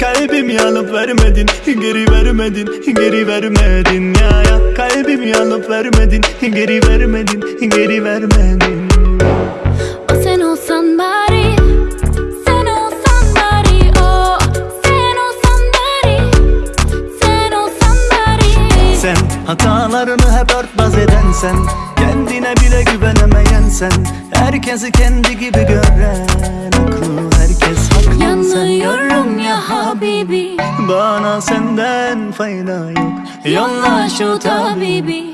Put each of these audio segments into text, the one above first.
Kalbimi alıp vermedin Geri vermedin Geri vermedin. Ya ya. Kalbimi alıp vermedin Geri vermedin Geri vermedin. O sen olsan bari Sen olsan bari O sen olsan bari Sen olsan bari. Sen hatalarını hep örtbas eden sen Kendine bile güvenemeyen sen Herkesi kendi gibi gören Aklı herkes haklı sen Habibi Bana senden fayda yok. Yolla şu tabibi.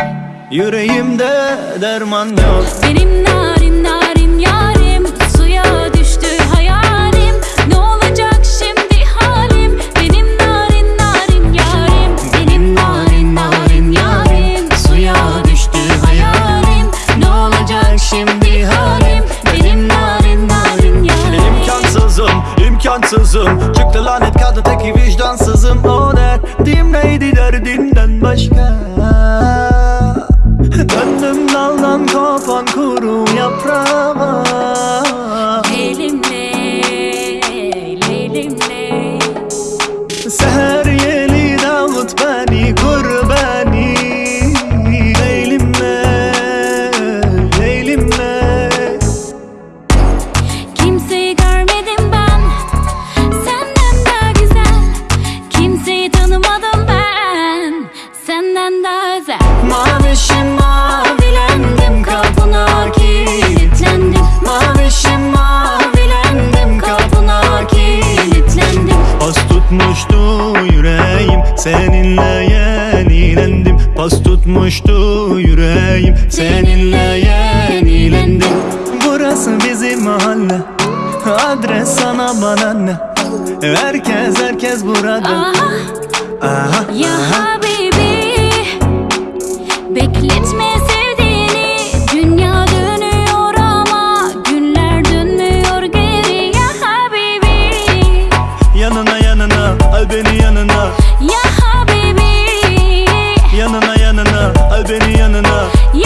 Yüreğimde derman yok. Benim narin narin imkansızım Çıktı lanet kadın teki vicdansızım. O derdim neydi derdinden başka? Döndüm daldan kopan kuru yaprağa Elimle seninle yenilendim. Pas tutmuştu yüreğim. Seninle yenilendim. Burası bizim mahalle. Adres sana bana ne? Herkes herkes burada. Aha. Aha, ya aha. yanına al beni yanına. Ya habibi. Yanına yanına al beni yanına. Ya